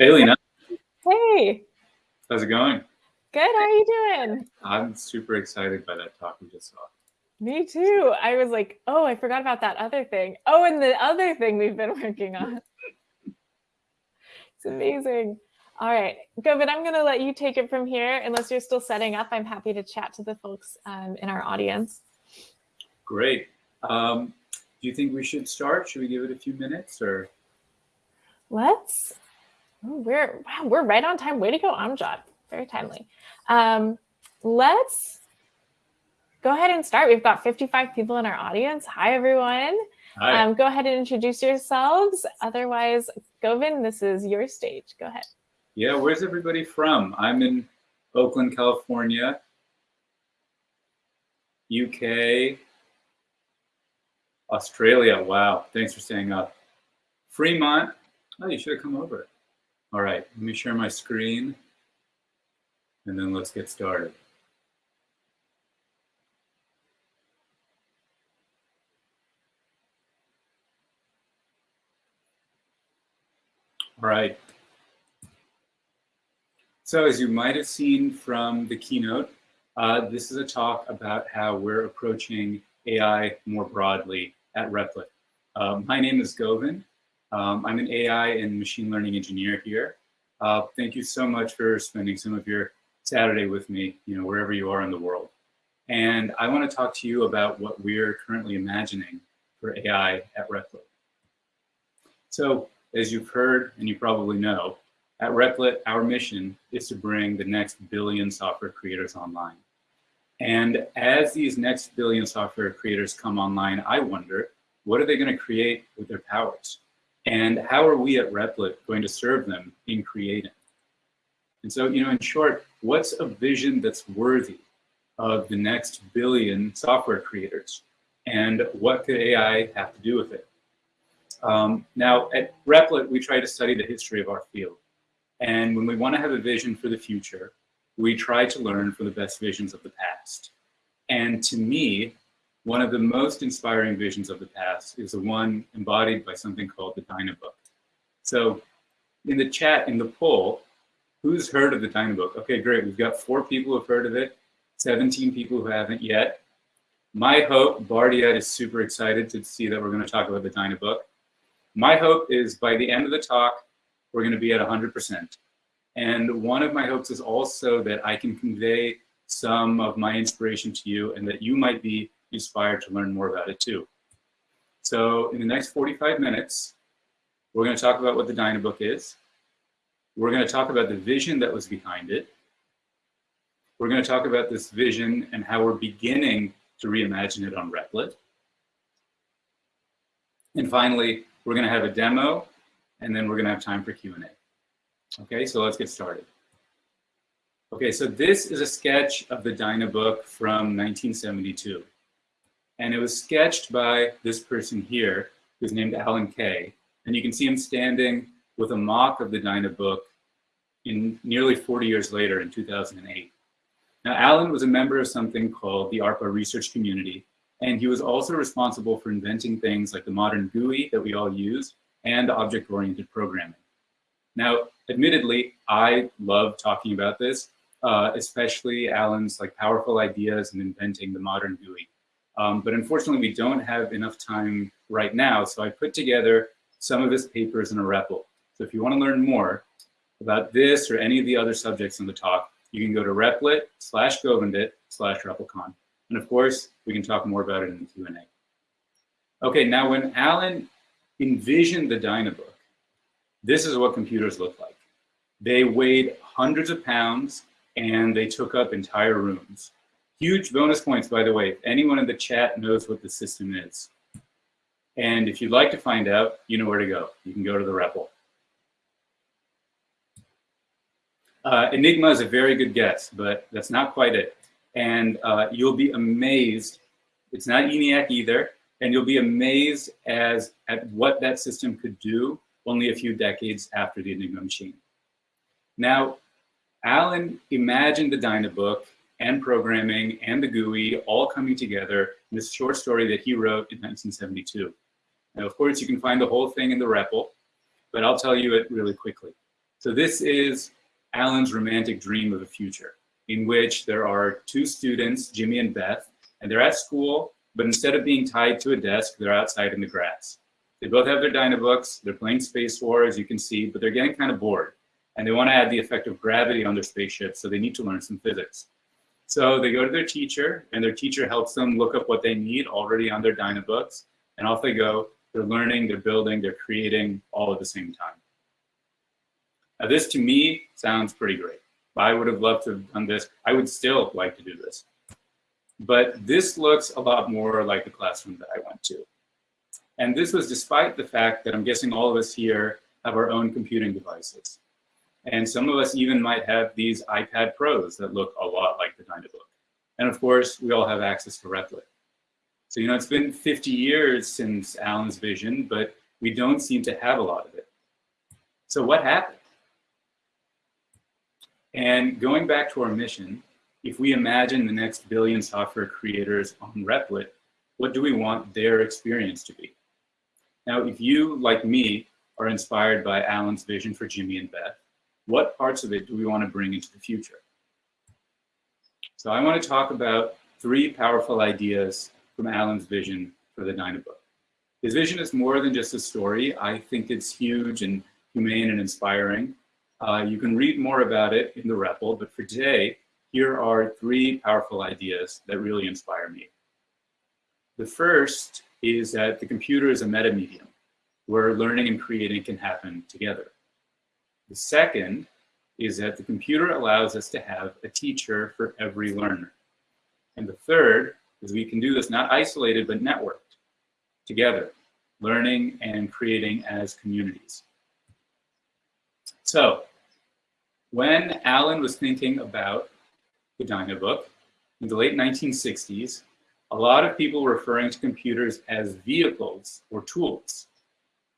Hey, Lena. Hey. How's it going? Good. How are you doing? I'm super excited by that talk we just saw. Me too. I was like, oh, I forgot about that other thing. Oh, and the other thing we've been working on. it's amazing. All right, Govind, I'm going to let you take it from here. Unless you're still setting up, I'm happy to chat to the folks um, in our audience. Great. Um, do you think we should start? Should we give it a few minutes or? Let's. Oh, we're wow, we're right on time. Way to go, Amjad. Very timely. Um, let's go ahead and start. We've got 55 people in our audience. Hi, everyone. Hi. Um, go ahead and introduce yourselves. Otherwise, Govind, this is your stage. Go ahead. Yeah, where's everybody from? I'm in Oakland, California, UK, Australia. Wow, thanks for staying up. Fremont. Oh, you should have come over. All right, let me share my screen and then let's get started. All right. So as you might have seen from the keynote, uh, this is a talk about how we're approaching AI more broadly at Replit. Um, my name is Govind. Um, I'm an AI and machine learning engineer here. Uh, thank you so much for spending some of your Saturday with me, you know, wherever you are in the world. And I want to talk to you about what we're currently imagining for AI at Replit. So as you've heard, and you probably know, at Replit, our mission is to bring the next billion software creators online. And as these next billion software creators come online, I wonder, what are they going to create with their powers? And how are we at Replit going to serve them in creating? And so, you know, in short, what's a vision that's worthy of the next billion software creators? And what could AI have to do with it? Um, now, at Replit, we try to study the history of our field. And when we want to have a vision for the future, we try to learn from the best visions of the past. And to me, one of the most inspiring visions of the past is the one embodied by something called the Dynabook. So in the chat, in the poll, who's heard of the Dynabook? Okay, great. We've got four people who've heard of it, 17 people who haven't yet. My hope, Bardia is super excited to see that we're going to talk about the Dynabook. My hope is by the end of the talk, we're going to be at 100%. And one of my hopes is also that I can convey some of my inspiration to you and that you might be inspired to learn more about it too. So in the next 45 minutes, we're going to talk about what the Dynabook is. We're going to talk about the vision that was behind it. We're going to talk about this vision and how we're beginning to reimagine it on Replit. And finally, we're going to have a demo, and then we're going to have time for Q&A. Okay, so let's get started. Okay, so this is a sketch of the Dynabook from 1972. And it was sketched by this person here, who's named Alan Kay. And you can see him standing with a mock of the Dynabook in nearly 40 years later in 2008. Now, Alan was a member of something called the ARPA research community, and he was also responsible for inventing things like the modern GUI that we all use and object-oriented programming. Now, admittedly, I love talking about this, uh, especially Alan's like powerful ideas and inventing the modern GUI. Um, but unfortunately, we don't have enough time right now. So I put together some of his papers in a REPL. So if you want to learn more about this or any of the other subjects in the talk, you can go to replit slash govindit slash RepLCon. And of course, we can talk more about it in the Q&A. Okay, now when Alan envisioned the Dynabook, this is what computers look like. They weighed hundreds of pounds and they took up entire rooms. Huge bonus points, by the way, if anyone in the chat knows what the system is. And if you'd like to find out, you know where to go. You can go to the REPL. Uh, Enigma is a very good guess, but that's not quite it. And uh, you'll be amazed. It's not ENIAC either. And you'll be amazed as at what that system could do only a few decades after the Enigma machine. Now, Alan imagined the Dynabook and programming and the GUI all coming together in this short story that he wrote in 1972. Now, of course, you can find the whole thing in the REPL, but I'll tell you it really quickly. So this is Alan's romantic dream of a future in which there are two students, Jimmy and Beth, and they're at school, but instead of being tied to a desk, they're outside in the grass. They both have their Dynabooks, they're playing Space War, as you can see, but they're getting kind of bored. And they want to add the effect of gravity on their spaceship, so they need to learn some physics. So they go to their teacher, and their teacher helps them look up what they need already on their Dynabooks, and off they go. They're learning, they're building, they're creating all at the same time. Now this to me sounds pretty great. I would have loved to have done this. I would still like to do this. But this looks a lot more like the classroom that I went to. And this was despite the fact that I'm guessing all of us here have our own computing devices. And some of us even might have these iPad Pros that look a lot like the Dynabook. And of course, we all have access to Replit. So, you know, it's been 50 years since Alan's vision, but we don't seem to have a lot of it. So what happened? And going back to our mission, if we imagine the next billion software creators on Replit, what do we want their experience to be? Now, if you, like me, are inspired by Alan's vision for Jimmy and Beth, what parts of it do we want to bring into the future? So I want to talk about three powerful ideas from Alan's vision for the Dynabook. His vision is more than just a story. I think it's huge and humane and inspiring. Uh, you can read more about it in the REPL, but for today, here are three powerful ideas that really inspire me. The first is that the computer is a meta medium where learning and creating can happen together. The second is that the computer allows us to have a teacher for every learner. And the third is we can do this not isolated, but networked together, learning and creating as communities. So when Alan was thinking about the Dynabook in the late 1960s, a lot of people were referring to computers as vehicles or tools.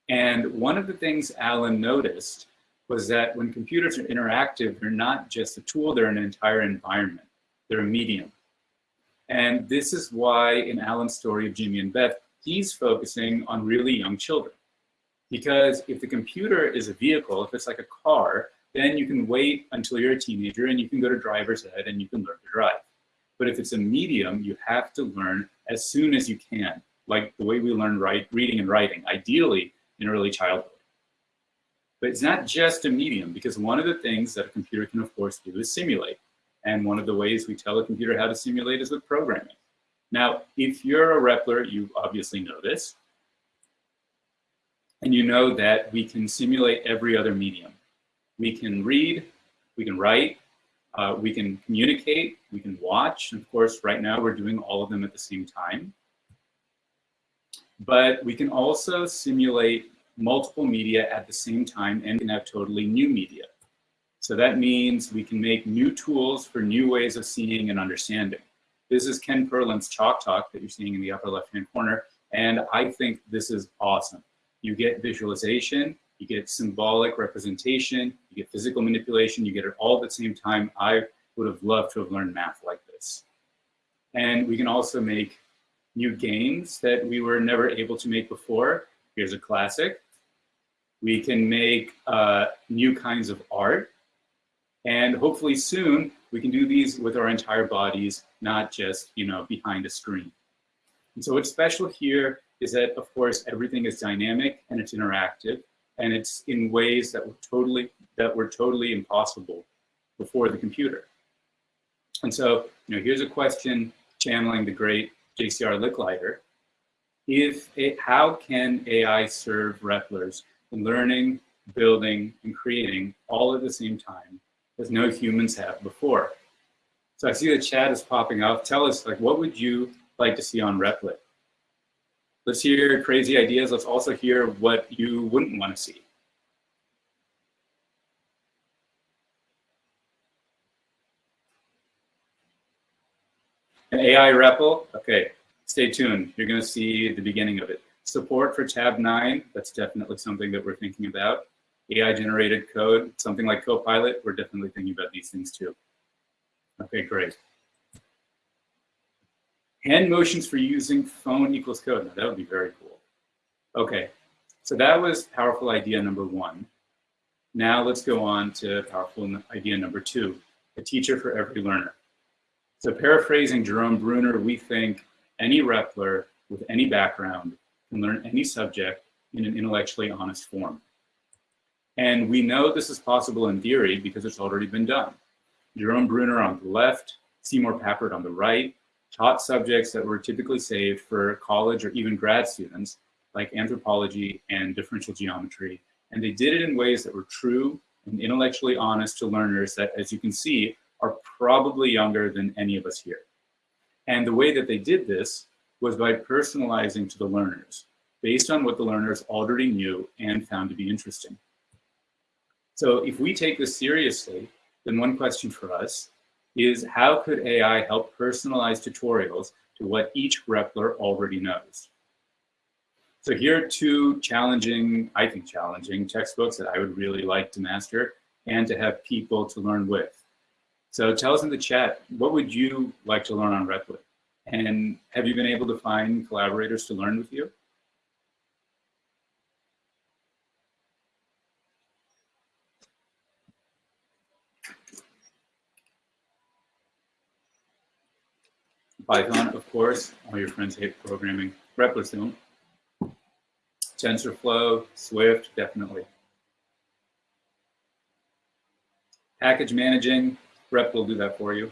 And one of the things Alan noticed was that when computers are interactive, they're not just a tool, they're an entire environment. They're a medium. And this is why in Alan's story of Jimmy and Beth, he's focusing on really young children. Because if the computer is a vehicle, if it's like a car, then you can wait until you're a teenager and you can go to driver's ed and you can learn to drive. But if it's a medium, you have to learn as soon as you can, like the way we learn write, reading and writing, ideally in early childhood. But it's not just a medium because one of the things that a computer can of course do is simulate. And one of the ways we tell a computer how to simulate is with programming. Now, if you're a Repler, you obviously know this. And you know that we can simulate every other medium. We can read, we can write, uh, we can communicate, we can watch. And of course, right now we're doing all of them at the same time. But we can also simulate multiple media at the same time and can have totally new media. So that means we can make new tools for new ways of seeing and understanding. This is Ken Perlin's Chalk Talk that you're seeing in the upper left-hand corner. And I think this is awesome. You get visualization, you get symbolic representation, you get physical manipulation, you get it all at the same time. I would have loved to have learned math like this. And we can also make new games that we were never able to make before. Here's a classic. We can make uh, new kinds of art. And hopefully soon, we can do these with our entire bodies, not just, you know, behind a screen. And so what's special here is that, of course, everything is dynamic and it's interactive and it's in ways that were totally that were totally impossible before the computer. And so, you know, here's a question channeling the great JCR Licklider. If it, how can AI serve Replers in learning, building, and creating all at the same time as no humans have before? So I see the chat is popping up. Tell us, like, what would you like to see on Replit? Let's hear crazy ideas. Let's also hear what you wouldn't want to see. An AI REPL, okay, stay tuned. You're gonna see the beginning of it. Support for Tabnine, that's definitely something that we're thinking about. AI generated code, something like Copilot, we're definitely thinking about these things too. Okay, great. Hand motions for using phone equals code. Now, that would be very cool. Okay, so that was powerful idea number one. Now let's go on to powerful idea number two, a teacher for every learner. So paraphrasing Jerome Bruner, we think any Repler with any background can learn any subject in an intellectually honest form. And we know this is possible in theory because it's already been done. Jerome Bruner on the left, Seymour Papert on the right, taught subjects that were typically saved for college or even grad students, like anthropology and differential geometry. And they did it in ways that were true and intellectually honest to learners that, as you can see, are probably younger than any of us here. And the way that they did this was by personalizing to the learners, based on what the learners already knew and found to be interesting. So if we take this seriously, then one question for us is how could AI help personalize tutorials to what each Repler already knows? So here are two challenging, I think challenging textbooks that I would really like to master and to have people to learn with. So tell us in the chat, what would you like to learn on Replit? And have you been able to find collaborators to learn with you? Python, of course, all your friends hate programming. Replizoom. TensorFlow, Swift, definitely. Package managing, Rep will do that for you.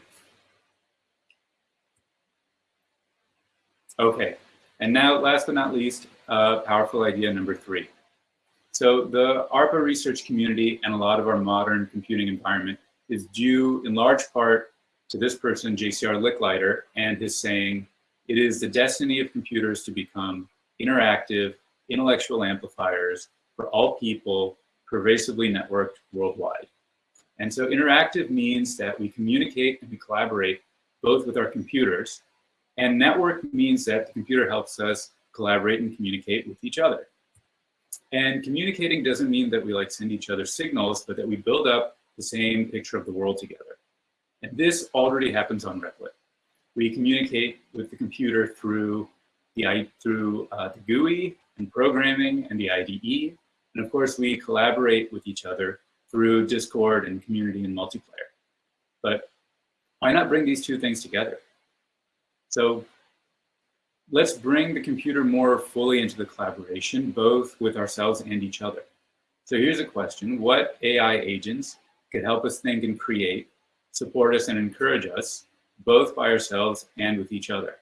Okay, and now last but not least, uh, powerful idea number three. So the ARPA research community and a lot of our modern computing environment is due in large part to this person, JCR Licklider, and his saying, it is the destiny of computers to become interactive, intellectual amplifiers for all people, pervasively networked worldwide. And so interactive means that we communicate and we collaborate both with our computers, and network means that the computer helps us collaborate and communicate with each other. And communicating doesn't mean that we like send each other signals, but that we build up the same picture of the world together. And this already happens on Replit. We communicate with the computer through the, through uh, the GUI and programming and the IDE. And of course, we collaborate with each other through Discord and community and multiplayer. But why not bring these two things together? So let's bring the computer more fully into the collaboration, both with ourselves and each other. So here's a question. What AI agents could help us think and create support us and encourage us, both by ourselves and with each other.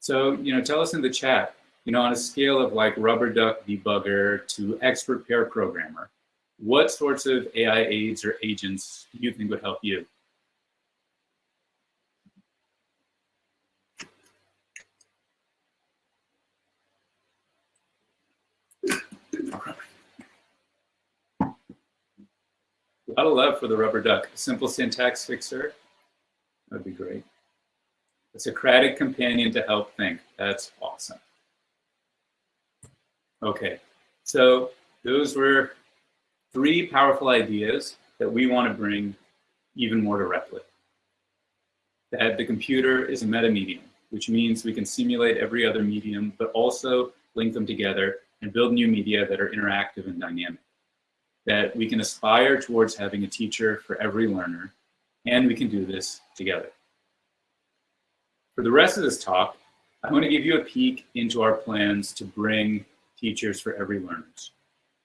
So, you know, tell us in the chat, you know, on a scale of like rubber duck debugger to expert pair programmer, what sorts of AI aids or agents do you think would help you? A lot of love for the rubber duck. Simple syntax fixer. That'd be great. A Socratic companion to help think. That's awesome. Okay, so those were three powerful ideas that we want to bring even more directly. That the computer is a meta-medium, which means we can simulate every other medium, but also link them together and build new media that are interactive and dynamic that we can aspire towards having a teacher for every learner, and we can do this together. For the rest of this talk, I want to give you a peek into our plans to bring teachers for every learners.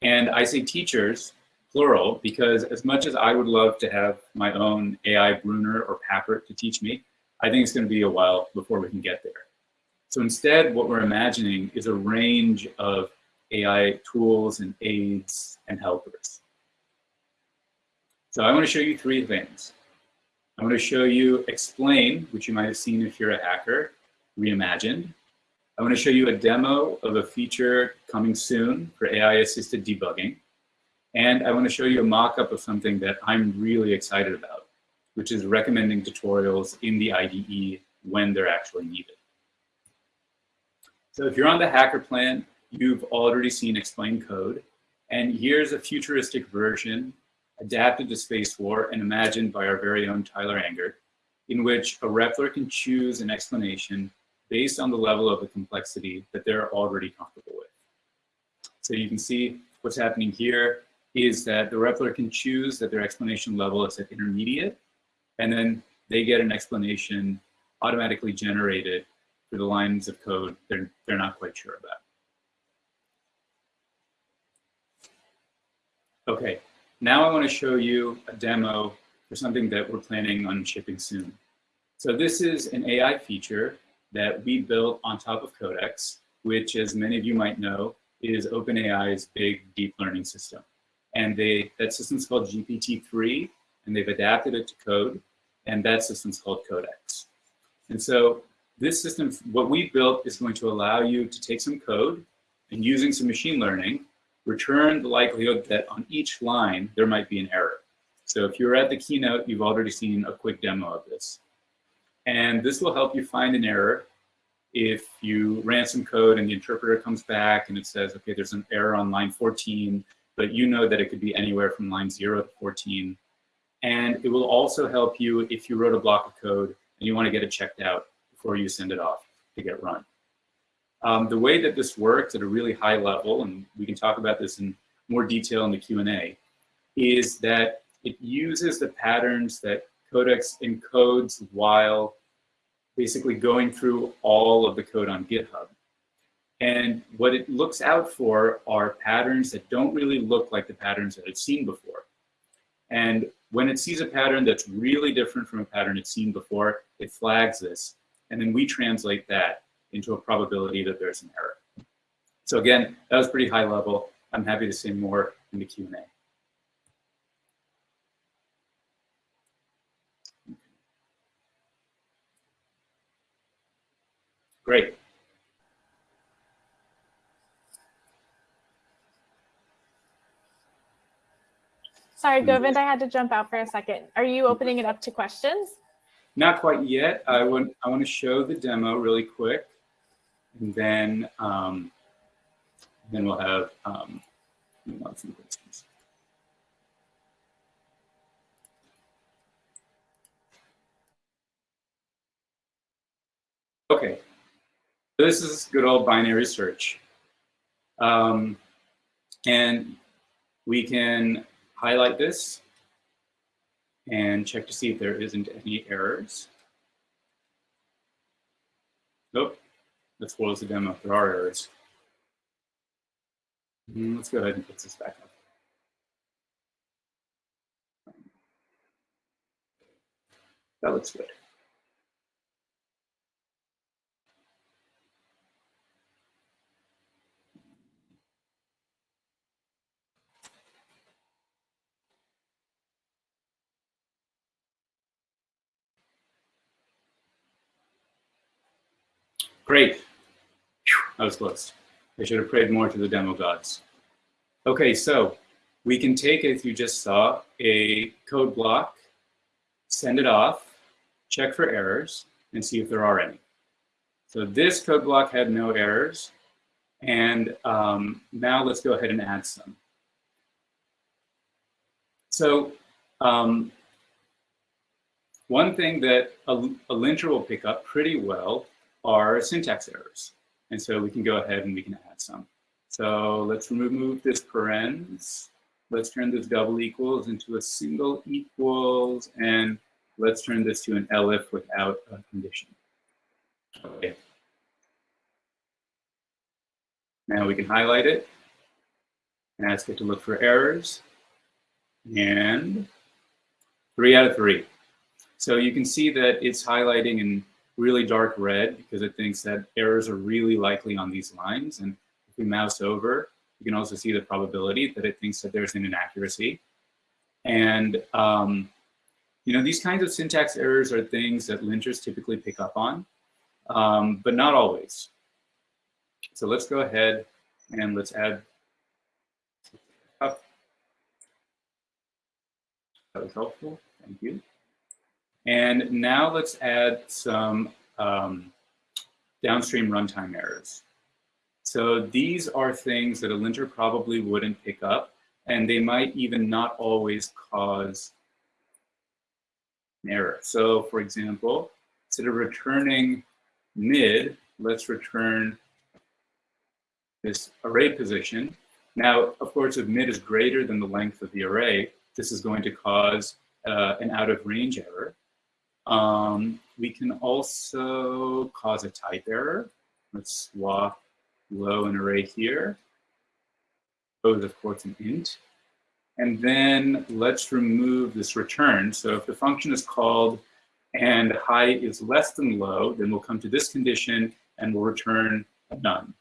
And I say teachers, plural, because as much as I would love to have my own AI Bruner or Papert to teach me, I think it's going to be a while before we can get there. So instead, what we're imagining is a range of AI tools and aids and helpers. So I want to show you three things. I want to show you explain, which you might have seen if you're a hacker, reimagined. I want to show you a demo of a feature coming soon for AI-assisted debugging. And I want to show you a mock-up of something that I'm really excited about, which is recommending tutorials in the IDE when they're actually needed. So if you're on the hacker plan, you've already seen explain code. And here's a futuristic version adapted to Space War and imagined by our very own Tyler Engert, in which a Repler can choose an explanation based on the level of the complexity that they're already comfortable with. So you can see what's happening here. Is that the Repler can choose that their explanation level is at intermediate, and then they get an explanation automatically generated for the lines of code they're, they're not quite sure about. Okay, now I want to show you a demo for something that we're planning on shipping soon. So this is an AI feature that we built on top of Codex, which as many of you might know, is OpenAI's big deep learning system. And they that system's called GPT-3, and they've adapted it to code, and that system's called Codex. And so this system, what we built is going to allow you to take some code and using some machine learning, return the likelihood that on each line, there might be an error. So if you're at the keynote, you've already seen a quick demo of this. And this will help you find an error if you ran some code and the interpreter comes back and it says, okay, there's an error on line 14, but you know that it could be anywhere from line 0 to 14. And it will also help you if you wrote a block of code and you want to get it checked out before you send it off to get run. Um, the way that this works at a really high level, and we can talk about this in more detail in the Q&A, is that it uses the patterns that Codex encodes while basically going through all of the code on GitHub. And what it looks out for are patterns that don't really look like the patterns that it's seen before. And when it sees a pattern that's really different from a pattern it's seen before, it flags this. And then we translate that into a probability that there's an error. So again, that was pretty high level. I'm happy to say more in the Q&A. Great. Sorry, Govind, I had to jump out for a second. Are you opening it up to questions? Not quite yet. I want I want to show the demo really quick, and then um, then we'll have um, some questions. Okay, this is good old binary search. Um, and we can highlight this and check to see if there isn't any errors. Nope, let's close the demo there are errors. Mm, let's go ahead and fix this back up. That looks good. Great. That was close. I should have prayed more to the demo gods. Okay, so we can take, as you just saw, a code block, send it off, check for errors, and see if there are any. So this code block had no errors. And um, now let's go ahead and add some. So um, one thing that a, a linter will pick up pretty well are syntax errors. And so we can go ahead and we can add some. So let's remove this parens. Let's turn this double equals into a single equals, and let's turn this to an elif without a condition. Okay. Now we can highlight it and ask it to look for errors. And three out of three. So you can see that it's highlighting in really dark red because it thinks that errors are really likely on these lines. And if we mouse over, you can also see the probability that it thinks that there's an inaccuracy. And, um, you know, these kinds of syntax errors are things that linters typically pick up on, um, but not always. So let's go ahead and let's add up. That was helpful. Thank you. And now let's add some um, downstream runtime errors. So these are things that a linter probably wouldn't pick up, and they might even not always cause an error. So for example, instead of returning mid, let's return this array position. Now, of course, if mid is greater than the length of the array, this is going to cause uh, an out of range error. Um, we can also cause a type error. Let's swap low and array here. Oh, of course, an int. And then let's remove this return. So if the function is called and high is less than low, then we'll come to this condition and we'll return none.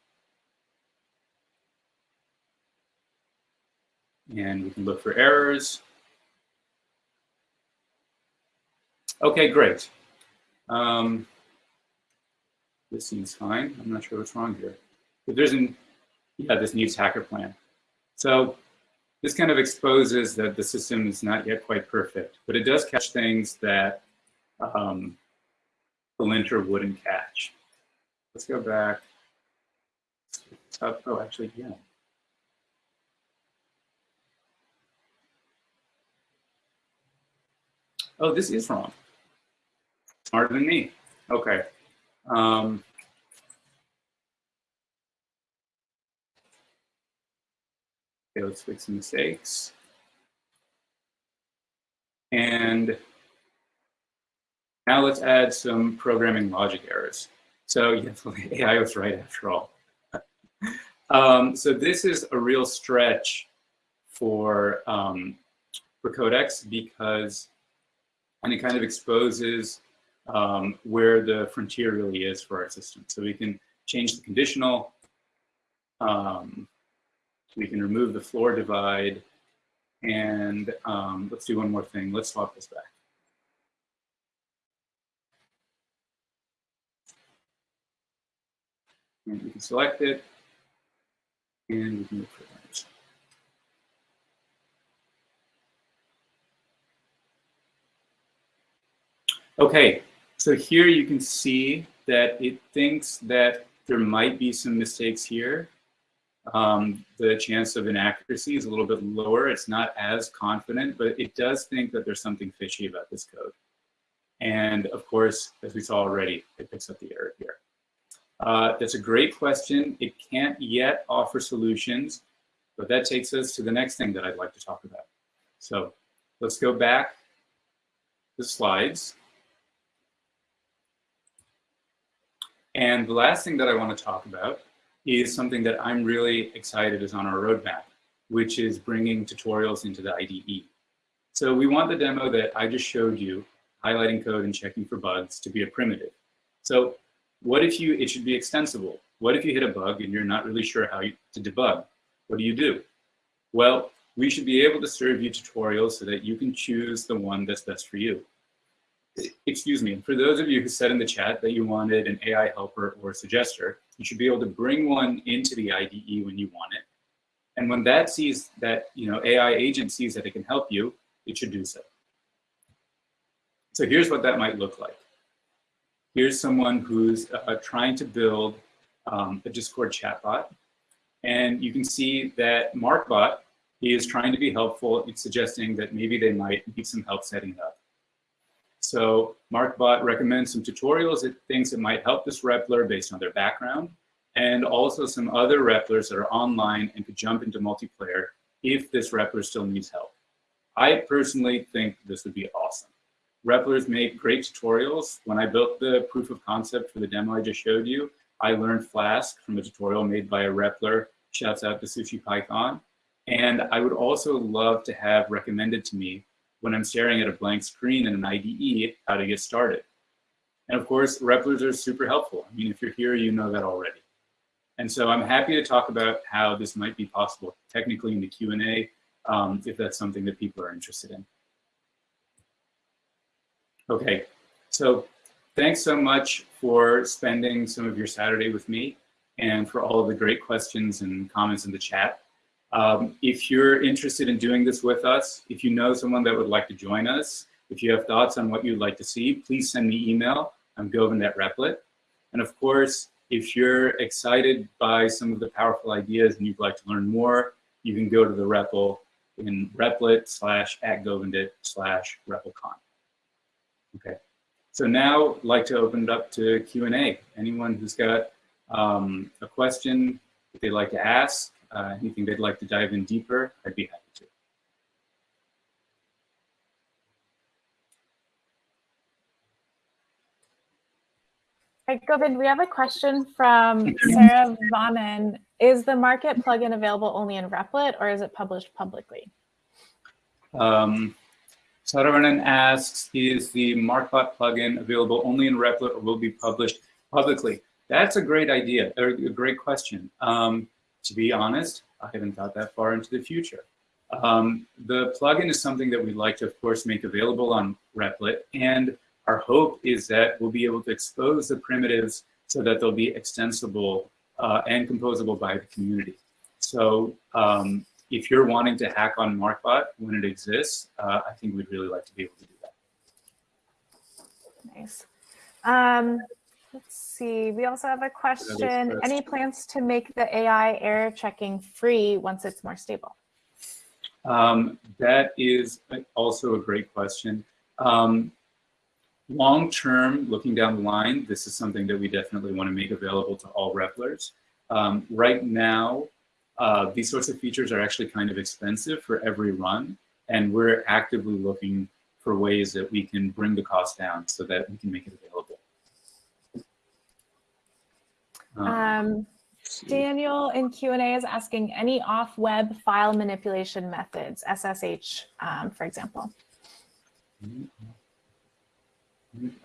And we can look for errors. Okay, great. Um, this seems fine. I'm not sure what's wrong here. But there's an, yeah, this needs hacker plan. So this kind of exposes that the system is not yet quite perfect, but it does catch things that um, the linter wouldn't catch. Let's go back. Oh, actually, yeah. Oh, this is wrong. Smarter than me. Okay. Um, okay, let's fix some mistakes. And now let's add some programming logic errors. So yeah, AI was right after all. um, so this is a real stretch for, um, for Codex because and it kind of exposes um, where the frontier really is for our system. So we can change the conditional, um, we can remove the floor divide, and um, let's do one more thing. Let's swap this back. And we can select it, and we can look for that. Okay, so here you can see that it thinks that there might be some mistakes here. Um, the chance of inaccuracy is a little bit lower. It's not as confident, but it does think that there's something fishy about this code. And of course, as we saw already, it picks up the error here. Uh, that's a great question. It can't yet offer solutions, but that takes us to the next thing that I'd like to talk about. So let's go back to the slides. And the last thing that I want to talk about is something that I'm really excited is on our roadmap, which is bringing tutorials into the IDE. So we want the demo that I just showed you, highlighting code and checking for bugs, to be a primitive. So what if you, it should be extensible. What if you hit a bug and you're not really sure how you, to debug? What do you do? Well, we should be able to serve you tutorials so that you can choose the one that's best for you excuse me, for those of you who said in the chat that you wanted an AI helper or a suggester, you should be able to bring one into the IDE when you want it. And when that sees that, you know, AI agent sees that it can help you, it should do so. So here's what that might look like. Here's someone who's uh, trying to build um, a Discord chatbot. And you can see that MarkBot he is trying to be helpful. It's suggesting that maybe they might need some help setting it up. So MarkBot recommends some tutorials, it thinks it might help this Repler based on their background, and also some other Replers that are online and could jump into multiplayer if this Repler still needs help. I personally think this would be awesome. Replers make great tutorials. When I built the proof of concept for the demo I just showed you, I learned Flask from a tutorial made by a Repler. Shouts out to Sushi Python. And I would also love to have recommended to me when I'm staring at a blank screen in an IDE, how to get started. And of course, Replers are super helpful. I mean, if you're here, you know that already. And so I'm happy to talk about how this might be possible technically in the Q&A, um, if that's something that people are interested in. Okay, so thanks so much for spending some of your Saturday with me and for all of the great questions and comments in the chat. Um, if you're interested in doing this with us, if you know someone that would like to join us, if you have thoughts on what you'd like to see, please send me email. I'm Govind at Replit. And of course, if you're excited by some of the powerful ideas and you'd like to learn more, you can go to the REPL in replit slash at govindit slash replicon. Okay, so now I'd like to open it up to Q&A. Anyone who's got um, a question that they'd like to ask, uh, anything they'd like to dive in deeper, I'd be happy to. Right, Govind, we have a question from Sarah Vanen. Is the market plugin available only in Replit or is it published publicly? Um, Saravanan asks, is the Markbot plugin available only in Replit or will be published publicly? That's a great idea, or a great question. Um, to be honest, I haven't thought that far into the future. Um, the plugin is something that we'd like to, of course, make available on Replit. And our hope is that we'll be able to expose the primitives so that they'll be extensible uh, and composable by the community. So um, if you're wanting to hack on Markbot when it exists, uh, I think we'd really like to be able to do that. Nice. Um, let's see. We also have a question. Any plans to make the AI error checking free once it's more stable? Um, that is also a great question. Um, long term, looking down the line, this is something that we definitely want to make available to all Replers. Um, right now, uh, these sorts of features are actually kind of expensive for every run, and we're actively looking for ways that we can bring the cost down so that we can make it available. Um, um Daniel in Q&A is asking any off-web file manipulation methods, SSH, um, for example.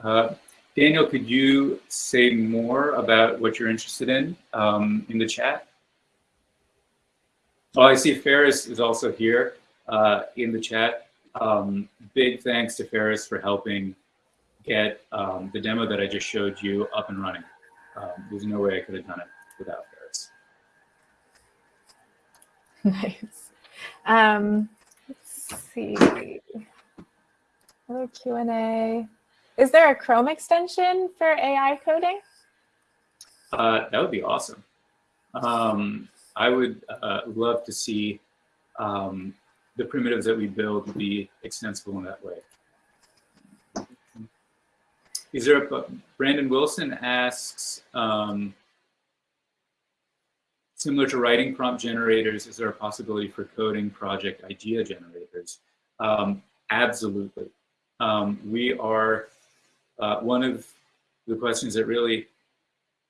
Uh, Daniel, could you say more about what you're interested in um, in the chat? Oh, I see Ferris is also here uh, in the chat. Um, big thanks to Ferris for helping get um, the demo that I just showed you up and running. Um, there's no way I could have done it without Ferris. Nice. Um, let's see. Other Q&A. Is there a Chrome extension for AI coding? Uh, that would be awesome. Um, I would uh, love to see um, the primitives that we build be extensible in that way. Is there a, Brandon Wilson asks, um, similar to writing prompt generators, is there a possibility for coding project idea generators? Um, absolutely. Um, we are uh, one of the questions that really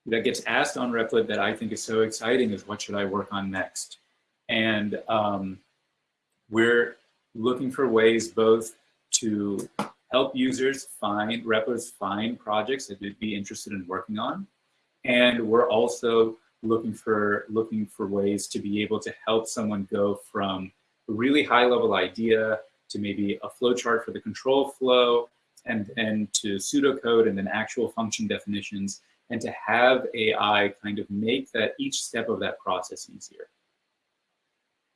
that gets asked on Replit that I think is so exciting is what should I work on next? And um, we're looking for ways both to help users find Replit's find projects that they'd be interested in working on. And we're also looking for looking for ways to be able to help someone go from a really high level idea to maybe a flow chart for the control flow and then to pseudocode and then actual function definitions and to have AI kind of make that each step of that process easier.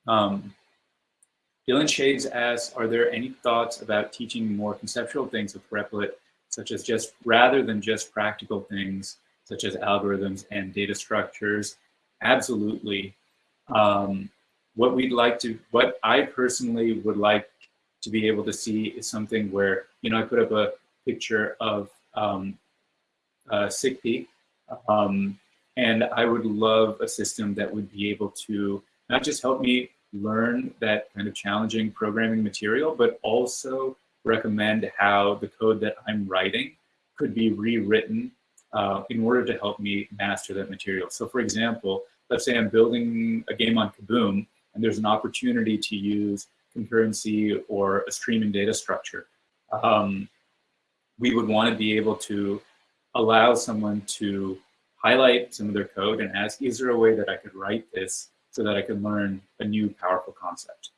Um, Dylan Shades asks, are there any thoughts about teaching more conceptual things with Replit, such as just rather than just practical things, such as algorithms and data structures? Absolutely. Um, what we'd like to, what I personally would like to be able to see is something where, you know, I put up a picture of um, uh, SICP, um, and I would love a system that would be able to not just help me learn that kind of challenging programming material, but also recommend how the code that I'm writing could be rewritten uh, in order to help me master that material. So for example, let's say I'm building a game on Kaboom and there's an opportunity to use concurrency or a streaming data structure. Um, we would want to be able to allow someone to highlight some of their code and ask, is there a way that I could write this so that I could learn a new powerful concept?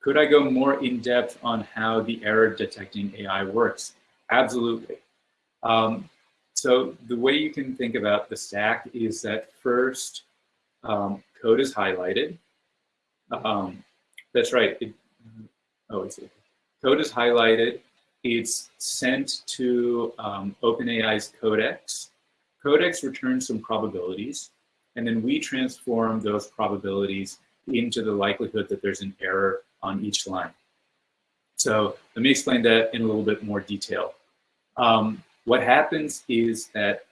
Could I go more in depth on how the error detecting AI works? Absolutely. Um, so the way you can think about the stack is that first um, code is highlighted. Um, that's right. It, oh, see. Code is highlighted. It's sent to um, OpenAI's Codex. Codex returns some probabilities, and then we transform those probabilities into the likelihood that there's an error on each line. So let me explain that in a little bit more detail. Um, what happens is that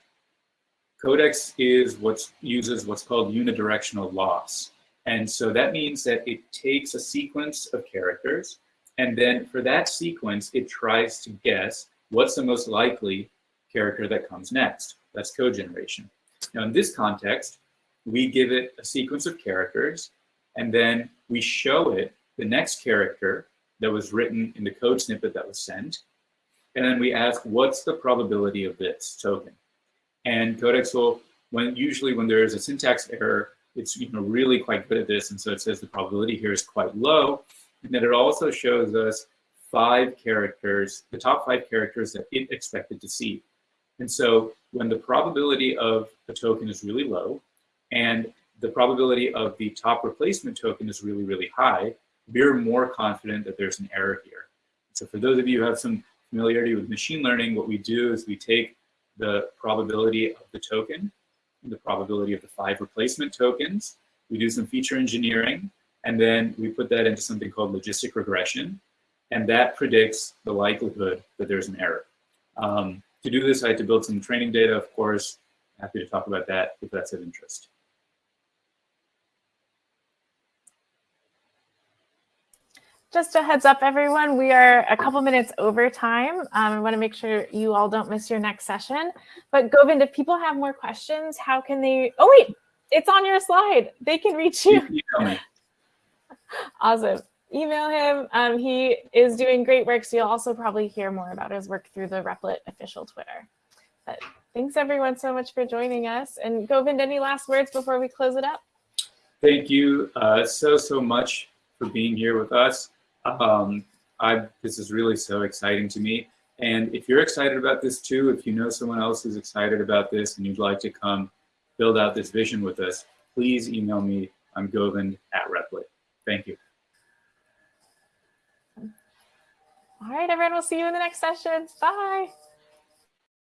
Codex is what uses what's called unidirectional loss. And so that means that it takes a sequence of characters, and then for that sequence, it tries to guess what's the most likely character that comes next. That's code generation. Now, in this context, we give it a sequence of characters, and then we show it the next character that was written in the code snippet that was sent. And then we ask, what's the probability of this token? And Codex will, when usually when there is a syntax error, it's you know really quite good at this. And so it says the probability here is quite low. And then it also shows us five characters, the top five characters that it expected to see. And so when the probability of a token is really low and the probability of the top replacement token is really, really high, we're more confident that there's an error here. So for those of you who have some familiarity with machine learning, what we do is we take the probability of the token and the probability of the five replacement tokens. We do some feature engineering, and then we put that into something called logistic regression, and that predicts the likelihood that there's an error. Um, to do this, I had to build some training data, of course. Happy to talk about that if that's of interest. Just a heads up, everyone, we are a couple minutes over time. Um, I want to make sure you all don't miss your next session. But Govind, if people have more questions, how can they? Oh, wait, it's on your slide. They can reach you. you awesome. Email him. Um, he is doing great work. So you'll also probably hear more about his work through the Replit official Twitter. But thanks everyone so much for joining us. And Govind, any last words before we close it up? Thank you uh, so, so much for being here with us. Um, I, this is really so exciting to me. And if you're excited about this too, if you know someone else who's excited about this and you'd like to come build out this vision with us, please email me. I'm Govind at Replit. Thank you. All right, everyone, we'll see you in the next session. Bye.